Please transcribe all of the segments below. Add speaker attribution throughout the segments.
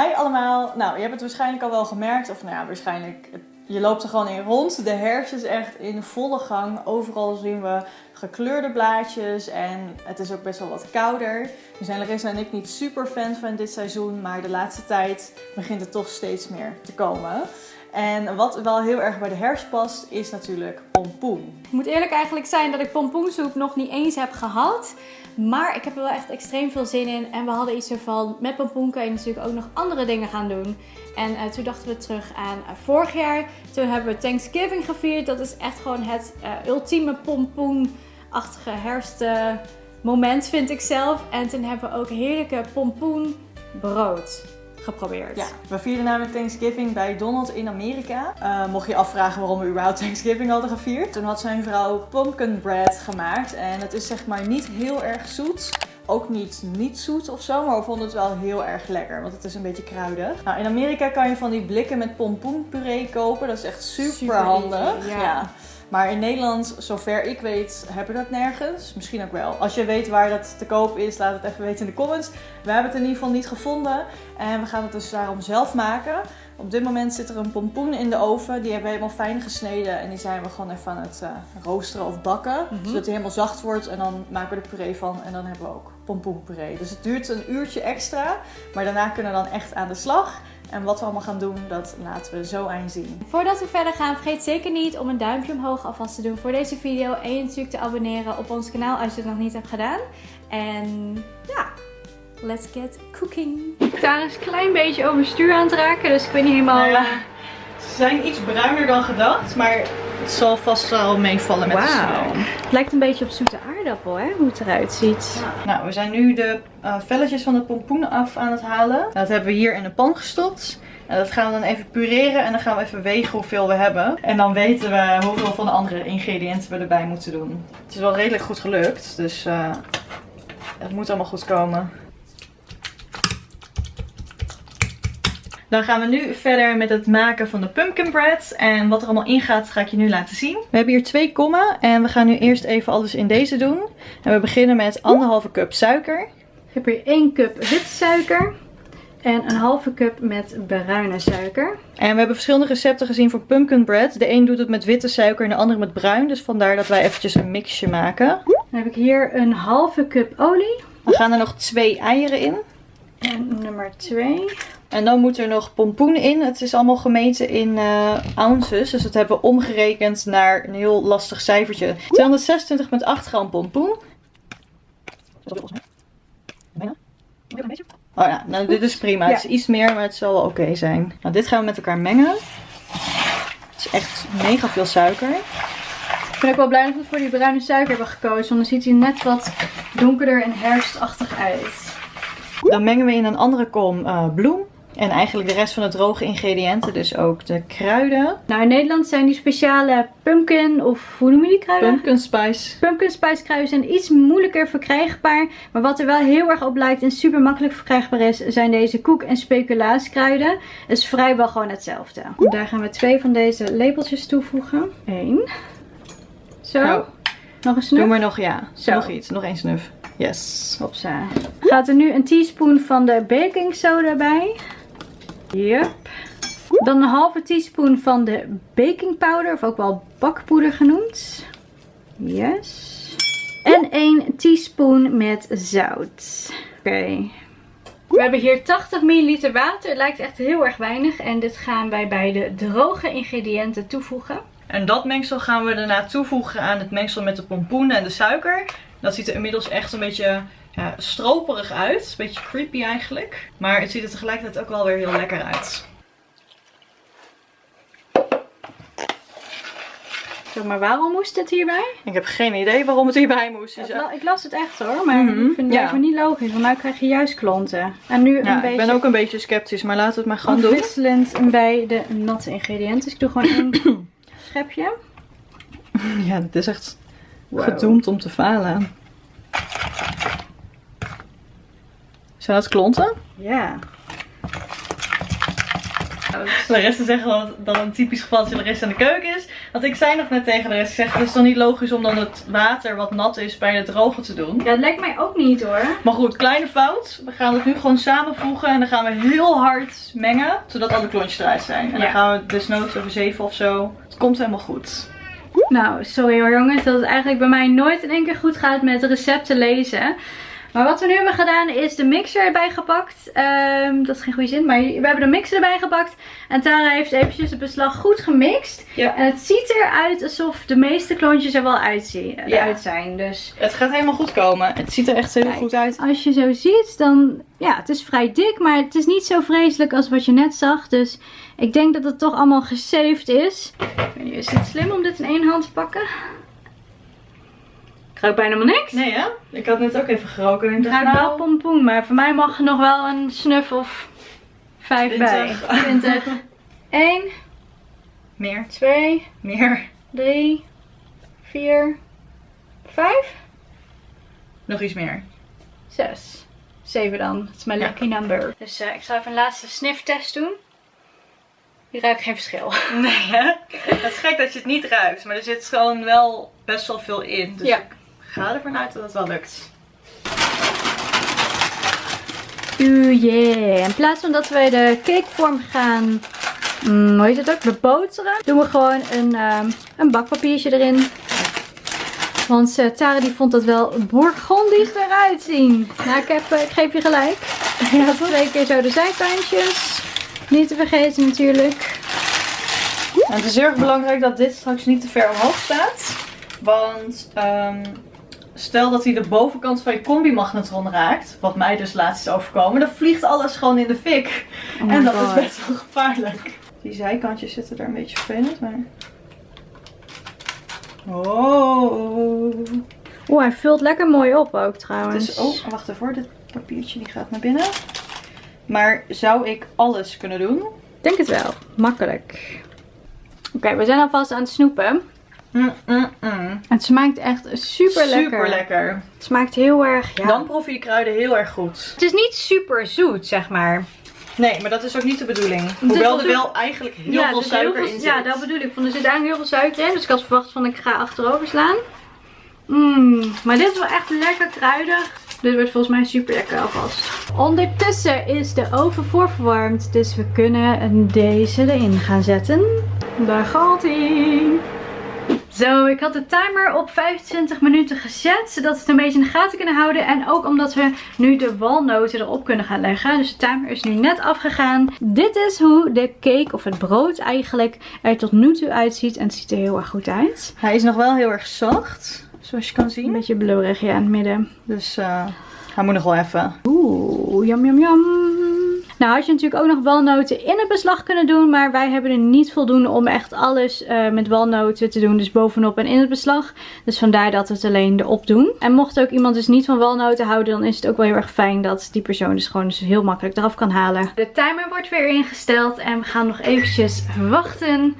Speaker 1: Hi allemaal. Nou, je hebt het waarschijnlijk al wel gemerkt. Of nou ja, waarschijnlijk. Je loopt er gewoon in rond. De herfst is echt in volle gang. Overal zien we gekleurde blaadjes. En het is ook best wel wat kouder. Nu zijn Larissa en ik niet super fan van dit seizoen. Maar de laatste tijd begint het toch steeds meer te komen. En wat wel heel erg bij de herfst past, is natuurlijk pompoen.
Speaker 2: Ik moet eerlijk eigenlijk zijn dat ik pompoensoep nog niet eens heb gehad. Maar ik heb er wel echt extreem veel zin in. En we hadden iets ervan, met pompoen kan je natuurlijk ook nog andere dingen gaan doen. En uh, toen dachten we terug aan uh, vorig jaar. Toen hebben we Thanksgiving gevierd. Dat is echt gewoon het uh, ultieme pompoenachtige herfstmoment vind ik zelf. En toen hebben we ook heerlijke pompoenbrood geprobeerd.
Speaker 1: Ja, we vierden namelijk Thanksgiving bij Donald in Amerika. Uh, mocht je afvragen waarom we überhaupt Thanksgiving hadden gevierd. Toen had zijn vrouw pumpkin bread gemaakt. En het is zeg maar niet heel erg zoet. Ook niet niet zoet of zo, maar we vonden het wel heel erg lekker. Want het is een beetje kruidig. Nou, in Amerika kan je van die blikken met pompoenpuree kopen. Dat is echt super, super handig. Easy, ja. ja. Maar in Nederland, zover ik weet, hebben we dat nergens. Misschien ook wel. Als je weet waar dat te koop is, laat het even weten in de comments. We hebben het in ieder geval niet gevonden. En we gaan het dus daarom zelf maken. Op dit moment zit er een pompoen in de oven. Die hebben we helemaal fijn gesneden. En die zijn we gewoon even aan het uh, roosteren of bakken. Mm -hmm. Zodat hij helemaal zacht wordt. En dan maken we er puree van. En dan hebben we ook pompoenpuree. Dus het duurt een uurtje extra. Maar daarna kunnen we dan echt aan de slag. En wat we allemaal gaan doen, dat laten we zo zien.
Speaker 2: Voordat we verder gaan, vergeet zeker niet om een duimpje omhoog alvast te doen voor deze video. En je natuurlijk te abonneren op ons kanaal als je het nog niet hebt gedaan. En ja, let's get cooking. Tara is een klein beetje overstuur aan het raken, dus ik weet niet helemaal... Nou
Speaker 1: ze zijn iets bruiner dan gedacht, maar het zal vast wel meevallen met wow. de smaak.
Speaker 2: Het lijkt een beetje op zoete aardappel, hè? Hoe het eruit ziet.
Speaker 1: Ja. Nou, we zijn nu de uh, velletjes van de pompoen af aan het halen. Dat hebben we hier in de pan gestopt. En dat gaan we dan even pureren en dan gaan we even wegen hoeveel we hebben. En dan weten we hoeveel van de andere ingrediënten we erbij moeten doen. Het is wel redelijk goed gelukt, dus uh, het moet allemaal goed komen. Dan gaan we nu verder met het maken van de pumpkin bread. En wat er allemaal in gaat, ga ik je nu laten zien. We hebben hier twee kommen. En we gaan nu eerst even alles in deze doen. En we beginnen met anderhalve cup suiker.
Speaker 2: Ik heb hier 1 cup witte suiker. En een halve cup met bruine suiker.
Speaker 1: En we hebben verschillende recepten gezien voor pumpkin bread. De een doet het met witte suiker en de andere met bruin. Dus vandaar dat wij eventjes een mixje maken.
Speaker 2: Dan heb ik hier een halve cup olie.
Speaker 1: Dan gaan er nog twee eieren in.
Speaker 2: En nummer 2.
Speaker 1: En dan moet er nog pompoen in. Het is allemaal gemeten in uh, ounces. Dus dat hebben we omgerekend naar een heel lastig cijfertje. 226,8 gram pompoen. Oh ja, nou dit is prima. Het is iets meer, maar het zal wel oké okay zijn. Nou, dit gaan we met elkaar mengen. Het is echt mega veel suiker.
Speaker 2: Ik ben ook wel blij dat we voor die bruine suiker hebben gekozen. Want dan ziet hij net wat donkerder en herfstachtig uit.
Speaker 1: Dan mengen we in een andere kom uh, bloem. En eigenlijk de rest van de droge ingrediënten, dus ook de kruiden.
Speaker 2: Nou, in Nederland zijn die speciale pumpkin, of hoe noem je die kruiden?
Speaker 1: Pumpkin spice.
Speaker 2: Pumpkin spice kruiden zijn iets moeilijker verkrijgbaar. Maar wat er wel heel erg op lijkt en super makkelijk verkrijgbaar is, zijn deze koek- en speculaaskruiden. Het is vrijwel gewoon hetzelfde. Daar gaan we twee van deze lepeltjes toevoegen. Eén. Zo. Nog een snuf?
Speaker 1: Doe maar nog, ja. Zo. Nog iets. Nog één snuf. Yes.
Speaker 2: Hopsa. Gaat er nu een teaspoon van de baking soda bij. Yep. Dan een halve teaspoon van de baking powder, of ook wel bakpoeder genoemd. Yes. En 1 teaspoon met zout. Oké. Okay. We hebben hier 80 ml water. Het lijkt echt heel erg weinig. En dit gaan wij bij de droge ingrediënten toevoegen.
Speaker 1: En dat mengsel gaan we daarna toevoegen aan het mengsel met de pompoen en de suiker. Dat ziet er inmiddels echt een beetje ja, stroperig uit. Een beetje creepy eigenlijk. Maar het ziet er tegelijkertijd ook wel weer heel lekker uit.
Speaker 2: Zeg maar waarom moest het hierbij?
Speaker 1: Ik heb geen idee waarom het hierbij moest.
Speaker 2: Ja, ik las het echt hoor, maar mm -hmm. ik vind het ja. niet logisch. Want nu krijg je juist klonten. En nu
Speaker 1: ja,
Speaker 2: een beetje...
Speaker 1: ik ben ook een beetje sceptisch, maar laten we het maar gewoon doen.
Speaker 2: Wisselend bij de natte ingrediënten. Dus ik doe gewoon één schepje.
Speaker 1: Ja, dit is echt wow. gedoemd om te falen. Zijn dat klonten?
Speaker 2: Ja.
Speaker 1: Larissa zegt dat dan een typisch geval als Larissa in de keuken is. Want ik zei nog net tegen Larissa, zeg, het is dan niet logisch om dan het water wat nat is bij het drogen te doen.
Speaker 2: Ja, dat lijkt mij ook niet hoor.
Speaker 1: Maar goed, kleine fout. We gaan het nu gewoon samenvoegen en dan gaan we heel hard mengen, zodat alle klontjes eruit zijn. En
Speaker 2: Ja.
Speaker 1: dan gaan we desnoods over zeven of zo. Het komt helemaal goed.
Speaker 2: Nou, sorry hoor jongens, dat het eigenlijk bij mij nooit in één keer goed gaat met recepten lezen. Maar wat we nu hebben gedaan is de mixer erbij gepakt. Ehm, dat is geen goede zin, maar we hebben de mixer erbij gepakt. En Tara heeft eventjes het beslag goed gemixt.
Speaker 1: Ja.
Speaker 2: En het ziet eruit alsof de meeste klontjes er wel uitzien,
Speaker 1: Ja.
Speaker 2: eruit zijn. Dus
Speaker 1: Het gaat helemaal goed komen. Het ziet er echt heel
Speaker 2: Kijk.
Speaker 1: goed uit.
Speaker 2: als je zo ziet, dan ja, het is vrij dik, maar het is niet zo vreselijk als wat je net zag. Dus ik denk dat het toch allemaal gesaved is. Ik weet niet, Is het slim om dit in één hand te pakken? Ik ruik bijna helemaal niks.
Speaker 1: Nee hè? Ik had net ook even geroken en ik
Speaker 2: Ik
Speaker 1: dacht
Speaker 2: ruik wel pompoen, maar voor mij mag er nog wel een snuf of vijf bij.
Speaker 1: 20.
Speaker 2: 20. 1,
Speaker 1: Meer,
Speaker 2: 2,
Speaker 1: meer.
Speaker 2: 3, 4, 5,
Speaker 1: Nog iets meer.
Speaker 2: 6. 7 dan. Dat is mijn
Speaker 1: Ja.
Speaker 2: lucky number. Dus eh, ik zal even een laatste sniftest doen. Die ruikt geen verschil.
Speaker 1: Nee hè? Het is gek dat je het niet ruikt, maar er zit gewoon wel best wel veel in. Dus
Speaker 2: Ja.
Speaker 1: ik ga ervan uit dat het wel lukt.
Speaker 2: Oeh yeah. In plaats van dat we de cakevorm gaan, mm, hoe heet het ook, beboteren, doen we gewoon een, ehm, een bakpapiertje erin. Want eh, Tara die vond dat wel bourgondisch eruit zien. Nou, ik, heb, eh, ik geef je gelijk. Ja, twee keer zo de zijkantjes. Niet te vergeten natuurlijk.
Speaker 1: En het is heel erg belangrijk dat dit straks niet te ver omhoog staat. Want ehm, stel dat hij de bovenkant van je combi-magnetron raakt, wat mij dus laatst is overkomen, dan vliegt alles gewoon in de fik.
Speaker 2: Oh
Speaker 1: en dat
Speaker 2: God.
Speaker 1: is best wel gevaarlijk. Die zijkantjes zitten er een beetje vervelend, maar... Oh.
Speaker 2: Oeh, hij vult lekker mooi op ook trouwens.
Speaker 1: Dus, oh, wacht even, dit papiertje die gaat naar binnen. Maar zou ik alles kunnen doen?
Speaker 2: Ik denk het wel. Makkelijk. Oké, we zijn alvast aan het snoepen.
Speaker 1: Mm, mm, mm.
Speaker 2: Het smaakt echt super lekker.
Speaker 1: Super lekker.
Speaker 2: Het smaakt heel erg. Ja.
Speaker 1: Dan proef je die kruiden heel erg goed.
Speaker 2: Het is niet super zoet, zeg maar.
Speaker 1: Nee, maar dat is ook niet de bedoeling. Hoewel er wel eigenlijk heel
Speaker 2: ja,
Speaker 1: veel
Speaker 2: er
Speaker 1: suiker
Speaker 2: heel veel-
Speaker 1: in zit.
Speaker 2: Ja, dat bedoel ik. Want er zit eigenlijk heel veel suiker in. Dus ik had verwacht van ik ga achterover slaan. Mmm, maar dit is wel echt lekker kruidig. Dit wordt volgens mij super lekker alvast. Ondertussen is de oven voorverwarmd. Dus we kunnen deze erin gaan zetten. Daar gaat hij. Zo, ik had de timer op 25 minuten gezet, zodat we het een beetje in de gaten kunnen houden. En ook omdat we nu de walnoten erop kunnen gaan leggen. Dus de timer is nu net afgegaan. Dit is hoe de cake, of het brood eigenlijk, er tot nu toe uitziet. En het ziet er heel erg goed uit.
Speaker 1: Hij is nog wel heel erg zacht, zoals je kan
Speaker 2: Een
Speaker 1: zien.
Speaker 2: beetje blurrig ja, in het midden.
Speaker 1: Dus eh, hij moet nog wel even.
Speaker 2: Oeh, jam jam jam. Nou had je natuurlijk ook nog walnoten in het beslag kunnen doen. Maar wij hebben er niet voldoende om echt alles eh, met walnoten te doen. Dus bovenop en in het beslag. Dus vandaar dat we het alleen erop doen. En mocht ook iemand dus niet van walnoten houden. Dan is het ook wel heel erg fijn dat die persoon dus gewoon dus heel makkelijk eraf kan halen. De timer wordt weer ingesteld. En we gaan nog eventjes wachten.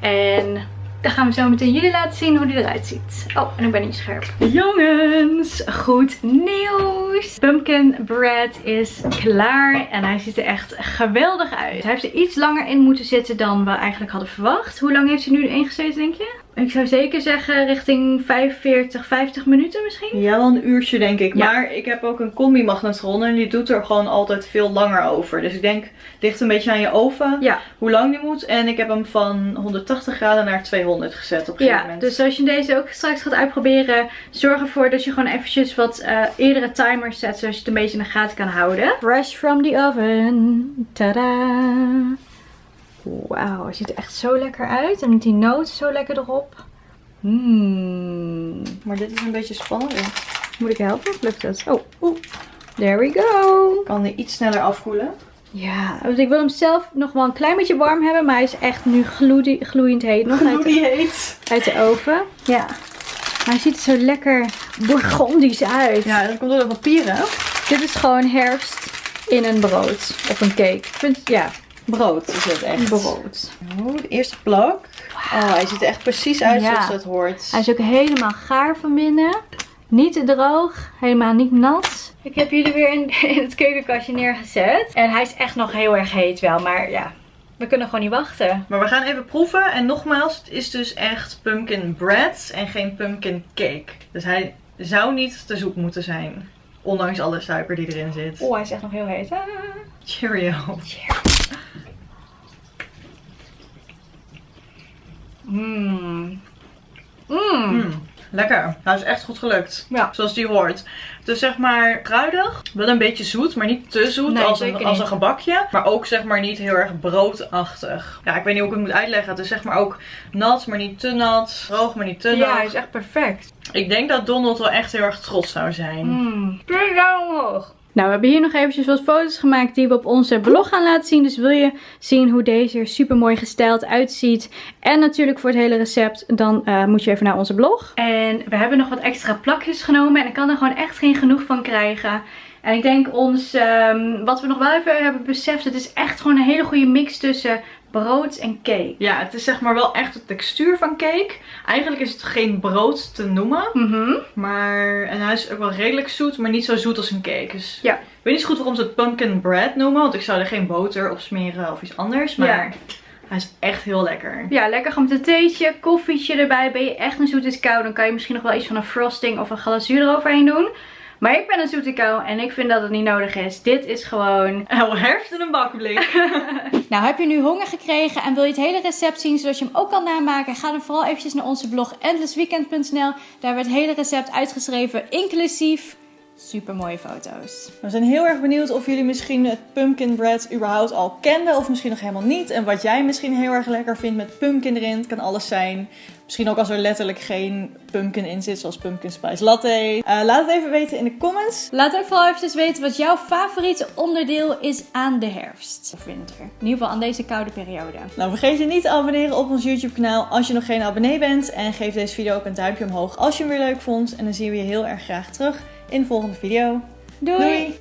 Speaker 2: En dan gaan we zo meteen jullie laten zien hoe die eruit ziet. Oh, en ik ben niet scherp. Jongens, goed nieuws. Pumpkin bread is klaar en hij ziet er echt geweldig uit. Hij heeft er iets langer in moeten zitten dan we eigenlijk hadden verwacht. Hoe lang heeft hij nu erin gezeten, denk je? Ik zou zeker zeggen richting 45, 50 minuten misschien.
Speaker 1: Ja, wel een uurtje denk ik.
Speaker 2: Ja.
Speaker 1: Maar ik heb ook een combi-magnetron en die doet er gewoon altijd veel langer over. Dus ik denk, het ligt een beetje aan je oven
Speaker 2: Ja,
Speaker 1: hoe lang die moet. En ik heb hem van 180 graden naar 200 gezet op een gegeven
Speaker 2: ja,
Speaker 1: moment.
Speaker 2: dus als je deze ook straks gaat uitproberen, zorg ervoor dat je gewoon eventjes wat eh, eerdere timers zet, zodat je het een beetje in de gaten kan houden. Fresh from the oven. Tada! Wauw, hij ziet er echt zo lekker uit. En met die noten zo lekker erop. Mmm.
Speaker 1: Maar dit is een beetje spannend. Ik
Speaker 2: Moet ik helpen? Lukt het? Oh, oeh. There we go.
Speaker 1: kan die iets sneller afkoelen.
Speaker 2: Ja, dus ik wil hem zelf nog wel een klein beetje warm hebben. Maar hij is echt nu gloeiend heet. Nog uit
Speaker 1: Hoe
Speaker 2: de,
Speaker 1: die heet.
Speaker 2: uit de oven. Ja. Maar hij ziet er zo lekker bourgondisch uit.
Speaker 1: Ja, dat komt door de papieren.
Speaker 2: Dit is gewoon herfst in een brood. Of een cake. Ik vind, ja,
Speaker 1: Brood is het echt.
Speaker 2: brood.
Speaker 1: Oh, de eerste plak. Oh, hij ziet er echt precies uit
Speaker 2: Ja.
Speaker 1: zoals het hoort.
Speaker 2: Hij is ook helemaal gaar van binnen. Niet te droog. Helemaal niet nat. Ik heb jullie weer in, in het keukenkastje neergezet. En hij is echt nog heel erg heet wel. Maar ja, We kunnen gewoon niet wachten.
Speaker 1: Maar we gaan even proeven. En nogmaals, het is dus echt pumpkin bread en geen pumpkin cake. Dus hij zou niet te zoet moeten zijn. Ondanks alle suiker die erin zit.
Speaker 2: Oh, hij is echt nog heel heet. Ah.
Speaker 1: Cheerio.
Speaker 2: Mmm. Mmm.
Speaker 1: Mm, lekker. Nou, is echt goed gelukt.
Speaker 2: Ja.
Speaker 1: Zoals die hoort. Dus zeg maar kruidig. Wel een beetje zoet, maar niet te zoet
Speaker 2: Nee,
Speaker 1: als, een, als een gebakje. Maar ook zeg maar niet heel erg broodachtig. Ja, ik weet niet hoe ik het moet uitleggen. Het is zeg maar ook nat, maar niet te nat. Droog, maar niet te
Speaker 2: Ja,
Speaker 1: droog.
Speaker 2: hij is echt perfect.
Speaker 1: Ik denk dat Donald wel echt heel erg trots zou zijn.
Speaker 2: Mmm. Duim omhoog. Nou, we hebben hier nog eventjes wat foto's gemaakt die we op onze blog gaan laten zien. Dus wil je zien hoe deze er super mooi gestyled uitziet. En natuurlijk voor het hele recept, dan eh, moet je even naar onze blog. En we hebben nog wat extra plakjes genomen. En ik kan er gewoon echt geen genoeg van krijgen. En ik denk ons, ehm, wat we nog wel even hebben beseft, het is echt gewoon een hele goede mix tussen brood en cake.
Speaker 1: Ja, het is zeg maar wel echt de textuur van cake. Eigenlijk is het geen brood te noemen.
Speaker 2: Mhm.
Speaker 1: Maar en hij is ook wel redelijk zoet, maar niet zo zoet als een cake. Dus
Speaker 2: Ja.
Speaker 1: ik weet niet zo goed waarom ze het pumpkin bread noemen. Want ik zou er geen boter op smeren of iets anders. Maar
Speaker 2: Ja.
Speaker 1: hij is echt heel lekker.
Speaker 2: Ja, lekker gewoon met een theetje, koffietje erbij. Ben je echt een zoete kou, dan kan je misschien nog wel iets van een frosting of een glazuur eroverheen doen. Maar ik ben een zoete kou en ik vind dat het niet nodig is. Dit is gewoon...
Speaker 1: Oh, herfst in een bakblik.
Speaker 2: Nou, heb je nu honger gekregen en wil je het hele recept zien zodat je hem ook kan namaken? Ga dan vooral eventjes naar onze blog endlessweekend.nl. Daar werd het hele recept uitgeschreven, inclusief super mooie foto's.
Speaker 1: We zijn heel erg benieuwd of jullie misschien het pumpkin bread überhaupt al kenden. Of misschien nog helemaal niet. En wat jij misschien heel erg lekker vindt met pumpkin erin. Het kan alles zijn. Misschien ook als er letterlijk geen pumpkin in zit, zoals pumpkin spice latte. Eh, laat het even weten in de comments.
Speaker 2: Laat ook vooral eventjes weten wat jouw favoriete onderdeel is aan de herfst of winter. In ieder geval aan deze koude periode.
Speaker 1: Nou, vergeet je niet te abonneren op ons YouTube kanaal als je nog geen abonnee bent. En geef deze video ook een duimpje omhoog als je hem weer leuk vond. En dan zien we je heel erg graag terug in de volgende video.
Speaker 2: Doei!
Speaker 1: Doei.